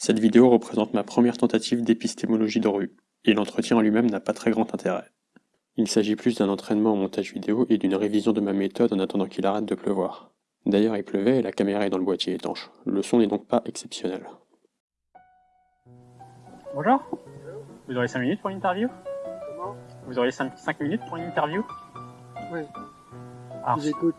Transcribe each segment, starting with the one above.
Cette vidéo représente ma première tentative d'épistémologie de rue, et l'entretien en lui-même n'a pas très grand intérêt. Il s'agit plus d'un entraînement au montage vidéo et d'une révision de ma méthode en attendant qu'il arrête de pleuvoir. D'ailleurs il pleuvait et la caméra est dans le boîtier étanche, le son n'est donc pas exceptionnel. Bonjour Vous aurez 5 minutes pour une interview? Comment? Vous aurez 5, minutes pour une interview? Oui, Alors, j'écoute.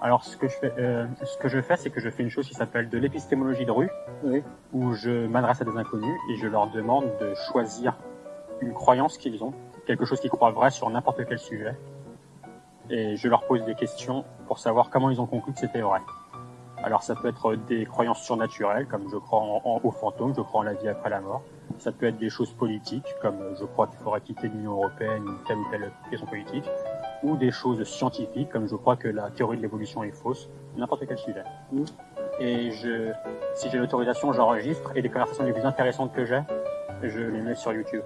Alors ce que je fais, euh, ce que je fais, c'est que je fais une chose qui s'appelle de l'épistémologie de rue, Oui. où je m'adresse à des inconnus et je leur demande de choisir une croyance qu'ils ont, quelque chose qu'ils croient vrai sur n'importe quel sujet, et je leur pose des questions pour savoir comment ils ont conclu que c'était vrai. Alors ça peut être des croyances surnaturelles, comme je crois en, en- aux fantômes, je crois en la vie après la mort. Ça peut être des choses politiques, comme euh, je crois qu'il faudrait quitter l'Union Européenne ou telle ou telle question politique, ou des choses scientifiques, comme je crois que la théorie de l'évolution est fausse, n'importe quel sujet. Mhm. Et je, si j'ai l'autorisation, j'enregistre, et les conversations les plus intéressantes que j'ai, je les mets sur YouTube.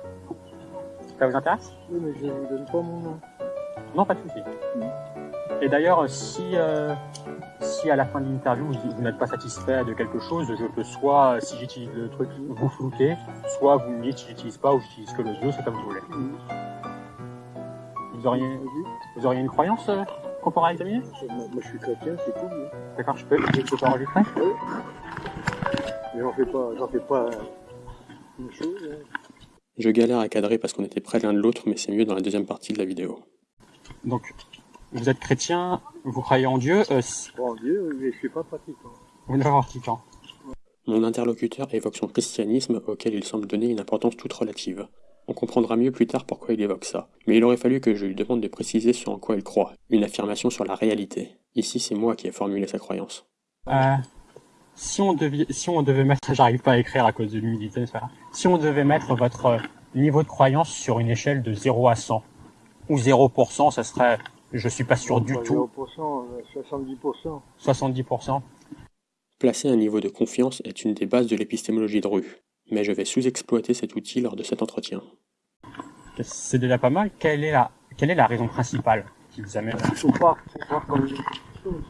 Ça vous intéresse? Oui, mais je ne vous donne pas mon nom. Non, pas de souci. Mhm. Et d'ailleurs, si, euh, si à la fin de l'interview vous, vous n'êtes pas satisfait de quelque chose, je peux soit, si j'utilise le truc, vous flouter, soit vous me dites si j'utilise pas ou j'utilise que le jeu, c'est comme vous voulez. Mhm. Vous auriez, vous auriez une croyance euh, qu'on pourra examiner Moi, moi, je suis chrétien, c'est tout. oui. D'accord, je peux, je peux enregistrer Mais j'en fais pas, j'en fais pas une chose. hein. Je galère à cadrer parce qu'on était près l'un de l'autre, mais c'est mieux dans la deuxième partie de la vidéo. Donc, vous êtes chrétien, vous croyez en Dieu, euh, si- Bon Dieu, mais je suis pas pratiquant. vous n'êtes pas pratiquant. Mon interlocuteur évoque son christianisme auquel il semble donner une importance toute relative. On comprendra mieux plus tard pourquoi il évoque ça, mais il aurait fallu que je lui demande de préciser ce en quoi il croit, une affirmation sur la réalité. Ici c'est moi qui ai formulé sa croyance. Euh, si on devait, si on devait mettre, j'arrive pas à écrire à cause de l'humidité, c'est pas grave. Si on devait mettre votre euh, niveau de croyance sur une échelle de 0 à 100, ou 0%, ça serait, je suis pas sûr du Pas tout, 0%, euh, 70%. 70%. Placer un niveau de confiance est une des bases de l'épistémologie de rue, mais je vais sous-exploiter cet outil lors de cet entretien. C'est déjà pas mal. Quelle est la, quelle est la raison principale qui vous amène Il faut croire, faut croire comme une chose.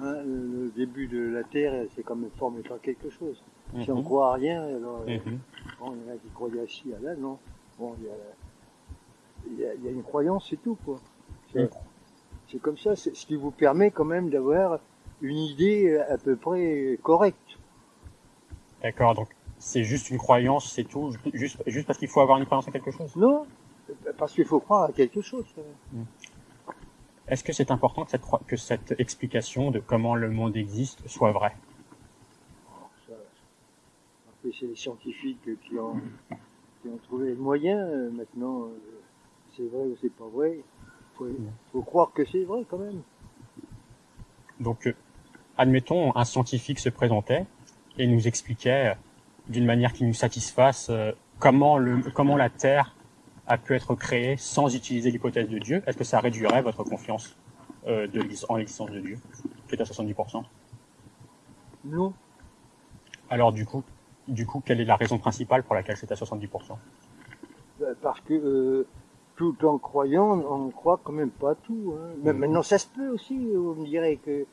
Hein, le, début de la Terre, c'est quand même formé par quelque chose. Si on Mhm. croit à rien, alors, euh, Mhm. bon, il y en a qui croyaient à ci, à là, non. Bon, il y a, il y a, il y a une croyance, c'est tout, quoi. C'est Mhm. comme ça, c'est ce qui vous permet quand même d'avoir une idée à peu près correcte. D'accord, donc c'est juste une croyance, c'est tout, juste, juste parce qu'il faut avoir une croyance en quelque chose. Non, parce qu'il faut croire à quelque chose. même. Est-ce que c'est important que cette, croi- que cette explication de comment le monde existe soit vraie? C'est les scientifiques qui ont, qui ont trouvé le moyen. euh, Maintenant, euh, c'est vrai ou c'est pas vrai. Faut, faut croire que c'est vrai quand même. Donc, euh, admettons, un scientifique se présentait et nous expliquait d'une manière qui nous satisfasse euh, comment, le, comment la Terre a pu être créée sans utiliser l'hypothèse de Dieu? Est-ce que ça réduirait votre confiance euh, de, en l'existence de Dieu, qui est à 70% Non. Alors du coup, du coup, quelle est la raison principale pour laquelle c'est à 70% Euh, Parce que euh, tout en croyant, on ne croit quand même pas tout. Hein. Mais Mhm. maintenant, ça se peut aussi. Vous me direz que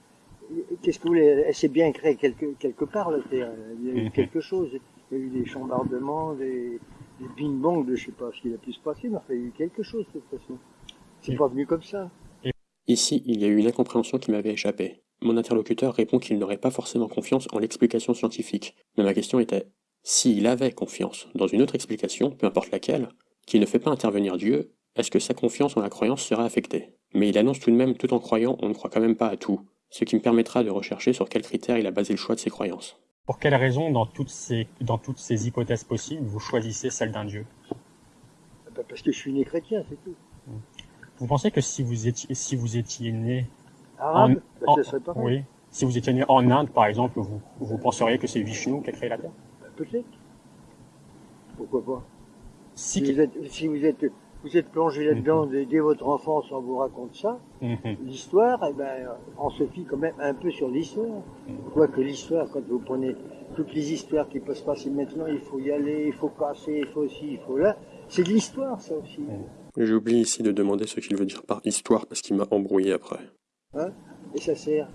qu'est-ce que vous voulez Elle s'est bien créée quelque quelque part la Terre. Il y a eu Mhm. quelque chose. Il y a eu des chambardements, des, des ping-pong, de je sais pas ce qu'il a pu se passer, mais enfin, il y a eu quelque chose de toute façon. C'est pas venu comme ça. Ici, il y a eu une incompréhension qui m'avait échappé. Mon interlocuteur répond qu'il n'aurait pas forcément confiance en l'explication scientifique, mais ma question était s'il avait confiance dans une autre explication, peu importe laquelle, qui ne fait pas intervenir Dieu, est-ce que sa confiance en la croyance serait affectée? Mais il annonce tout de même, tout en croyant, on ne croit quand même pas à tout, ce qui me permettra de rechercher sur quels critères il a basé le choix de ses croyances. Pour quelle raison, dans toutes ces, dans toutes ces hypothèses possibles, vous choisissez celle d'un Dieu? Ben, Parce que je suis né chrétien, c'est tout. Vous pensez que si vous étiez, si vous étiez né, Arabe, ben, en- ça serait pareil. oui, si vous étiez né en Inde, par exemple, vous, vous penseriez que c'est Vishnu qui a créé la Terre? Ben, Peut-être. Pourquoi pas? Si, si vous, êtes, si vous êtes, vous êtes plongé là-dedans dès, dès votre enfance, on vous raconte ça. Mhm. L'histoire, eh ben, on se fie quand même un peu sur l'histoire. Quoique l'histoire, quand vous prenez toutes les histoires qui peuvent se passer maintenant, il faut y aller, il faut passer, il faut ci, il faut là. C'est de l'histoire, ça aussi. J'oublie ici de demander ce qu'il veut dire par histoire parce qu'il m'a embrouillé après. Et ça sert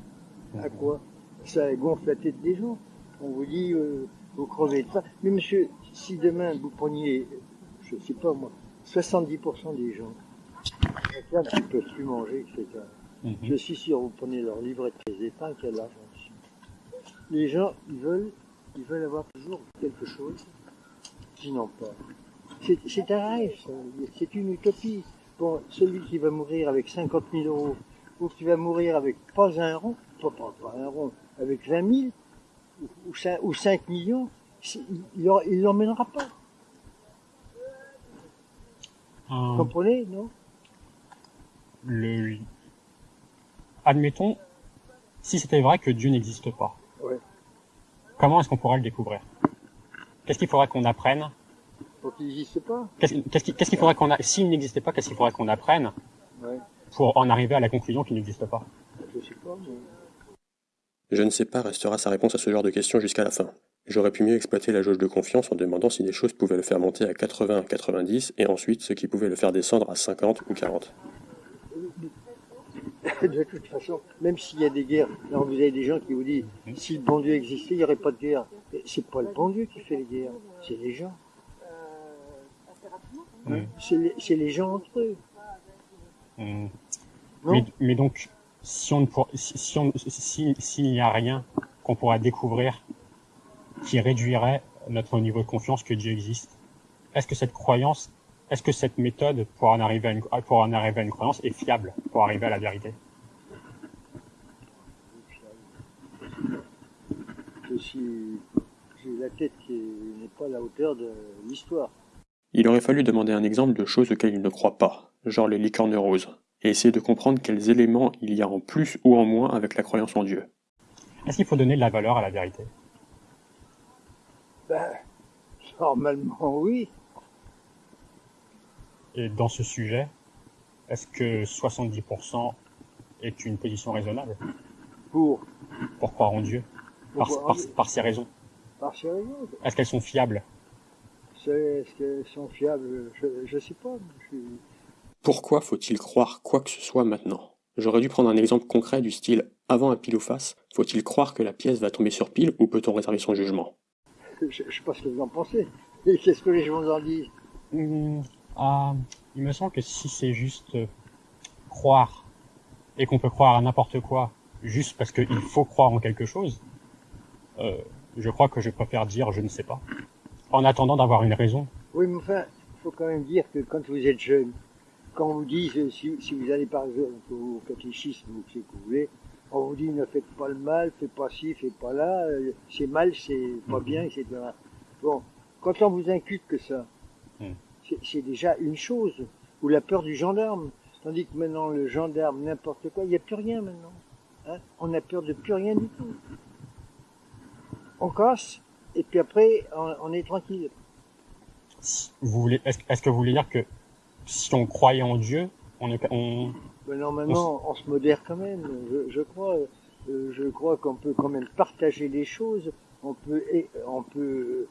à quoi? Ça gonfle la tête des gens. On vous dit, euh, vous crevez de faim. Mais monsieur, si demain vous preniez, je sais pas moi, 70% des gens, qui ne peuvent plus manger, etc. Mhm. Je suis sûr, vous prenez leur livret de d'épargne, qu'il y a de l'argent dessus. Les gens, ils veulent, ils veulent avoir toujours quelque chose qu'ils n'ont pas. C'est- un rêve, c'est une utopie. Bon, celui qui va mourir avec 50 000 euros, ou qui va mourir avec pas un rond, pas, pas, pas un rond, avec 20 000, ou, ou, 5, ou 5 millions, il ne l'emmènera pas. Vous Un- comprenez, non? le... Admettons, si c'était vrai que Dieu n'existe pas, Ouais. comment est-ce qu'on pourrait le découvrir? Qu'est-ce qu'il faudrait qu'on apprenne? Pour qu'il n'existe pas. Qu'est-ce qu'il qu'est-ce qu'il faudrait qu'on a... S'il n'existait pas, qu'est-ce qu'il faudrait qu'on apprenne Ouais, pour en arriver à la conclusion qu'il n'existe pas? Je sais pas, mais... Je ne sais pas restera sa réponse à ce genre de questions jusqu'à la fin. J'aurais pu mieux exploiter la jauge de confiance en demandant si des choses pouvaient le faire monter à 80, 90 et ensuite ce qui pouvait le faire descendre à 50 ou 40. de toute façon, même s'il y a des guerres, alors vous avez des gens qui vous disent, si le bon Dieu existait, il n'y aurait pas de guerre. Mais C'est pas le bon Dieu qui fait les guerres, c'est les gens. Mm. C'est les, c'est les gens entre eux. Hum. Non mais, mais donc, si on ne pour- si, si on si- s'il n'y a rien qu'on pourra découvrir qui réduirait notre niveau de confiance que Dieu existe, est-ce que cette croyance, est-ce que cette méthode pour en arriver à une pour en arriver à une croyance est fiable pour arriver à la vérité? Je suis, j'ai la tête qui n'est pas à la hauteur de l'histoire. Il aurait fallu demander un exemple de choses auxquelles il ne croit pas, genre les licornes roses, et essayer de comprendre quels éléments il y a en plus ou en moins avec la croyance en Dieu. Est-ce qu'il faut donner de la valeur à la vérité? Ben, normalement, oui. Et dans ce sujet, est-ce que 70% est une position raisonnable? Pour, pour croire en Dieu? Par, par, par ces raisons. Par sérieux, Est-ce qu'elles sont fiables? Est-ce qu'elles sont fiables? Je, je sais pas. je Pourquoi faut-il croire quoi que ce soit maintenant? J'aurais dû prendre un exemple concret du style avant un pile ou face, faut-il croire que la pièce va tomber sur pile ou peut-on réserver son jugement? Je, je sais pas ce que vous en pensez. Et qu'est-ce que les gens en disent Hmm, ah, il me semble que si c'est juste euh, croire et qu'on peut croire à n'importe quoi juste parce qu'il faut croire en quelque chose, euh, je crois que je préfère dire je ne sais pas. En attendant d'avoir une raison. Oui, mais enfin, il faut quand même dire que quand vous êtes jeune, quand on vous dit, euh, si, si vous allez par exemple au catéchisme ou ce que vous voulez, on vous dit ne faites pas le mal, faites pas ci, faites pas là, euh, c'est mal, c'est pas Mhm. bien, etc. Bon, quand on vous inculque que ça, Mhm. c'est- déjà une chose, ou la peur du gendarme. Tandis que maintenant, le gendarme, n'importe quoi, il n'y a plus rien maintenant. Hein on a peur de plus rien du tout. On casse, et puis après, on, on est tranquille. Vous voulez, est-ce, est-ce que vous voulez dire que si on croyait en Dieu, on, est- on, Normalement, on se modère quand même. Je, je crois, euh, je crois qu'on peut quand même partager les choses. On peut, et- on peut,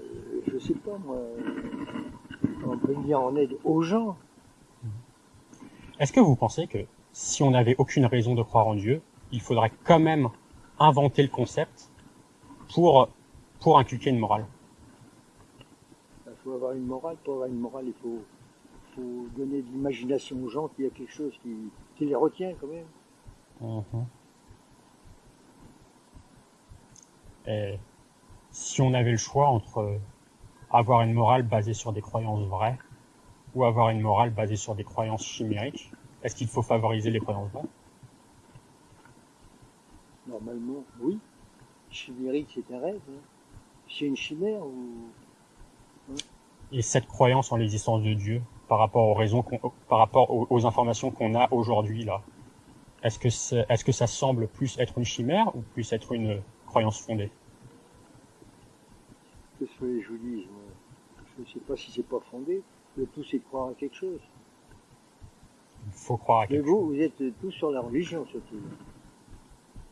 euh, je sais pas moi, on peut venir en aide aux gens. Est-ce que vous pensez que si on n'avait aucune raison de croire en Dieu, il faudrait quand même inventer le concept pour, pour inculquer une morale? Il faut avoir une morale. Pour avoir une morale, il faut, faut donner de l'imagination aux gens qu'il y a quelque chose qui, qui les retient quand même. Mhm. Et si on avait le choix entre avoir une morale basée sur des croyances vraies ou avoir une morale basée sur des croyances chimériques, est-ce qu'il faut favoriser les croyances vraies? Normalement, oui. Chimérique, c'est un rêve. hein. C'est une chimère ou Et cette croyance en l'existence de Dieu par rapport aux raisons, par rapport aux, aux informations qu'on a aujourd'hui là, est-ce que c'est- est-ce que ça semble plus être une chimère ou plus être une croyance fondée? Que je vous dis moi Je ne sais pas si c'est pas fondé. Le tout, c'est de croire à quelque chose. Il faut croire à Mais quelque vous, chose. vous êtes tous sur la religion, surtout.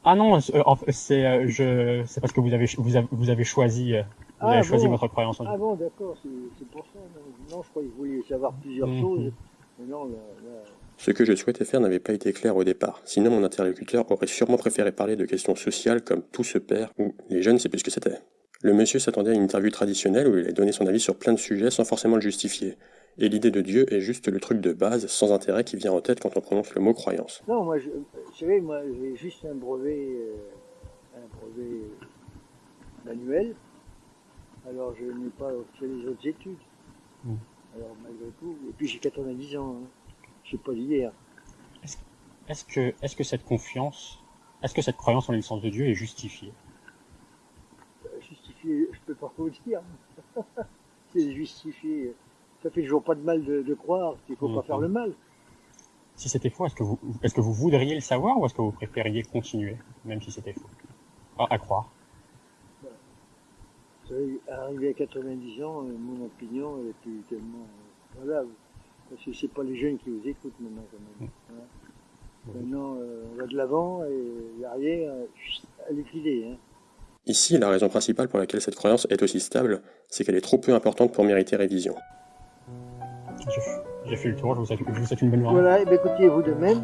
Ah non, euh, c'est euh, c'est parce que vous avez vous avez, vous avez choisi Ah, choisi bon. votre croyance en Dieu. Ah bon, d'accord, c'est pour ça. Non, non, je croyais que vous vouliez savoir plusieurs Mhm. choses. Mais non, là, là, Ce que je souhaitais faire n'avait pas été clair au départ, sinon mon interlocuteur aurait sûrement préféré parler de questions sociales comme tout se perd ou les jeunes c'est plus ce que c'était. Le monsieur s'attendait à une interview traditionnelle où il allait donner son avis sur plein de sujets sans forcément le justifier. Et l'idée de Dieu est juste le truc de base, sans intérêt, qui vient en tête quand on prononce le mot croyance. Non, moi, je, vous savez, moi, j'ai juste un brevet, euh, un brevet manuel. Alors, je n'ai pas fait les autres études. Alors, malgré tout, et puis j'ai 90 ans, hein. je sais pas d'hier. Est-ce que, cette confiance, est-ce que cette croyance en l'existence de Dieu est justifiée? Justifié, je peux pas le dire. C'est justifié. Ça fait toujours pas de mal de, de croire qu'il faut pas faire le mal. Si c'était faux, est-ce que vous, que vous voudriez le savoir ou est-ce que vous préfériez continuer, même si c'était faux? À, à croire. Arrivé à 90 ans, euh, mon opinion elle est plus tellement euh, valable. Parce que c'est pas les jeunes qui vous écoutent maintenant quand même. hein. Maintenant, euh, on va de l'avant et l'arrière, est filée. Hein. Ici, la raison principale pour laquelle cette croyance est aussi stable, c'est qu'elle est trop peu importante pour mériter révision. J'ai fait- J'ai fait le tour, je vous souhaite, je vous souhaite une bonne journée. Voilà, et bien écoutez, vous de même.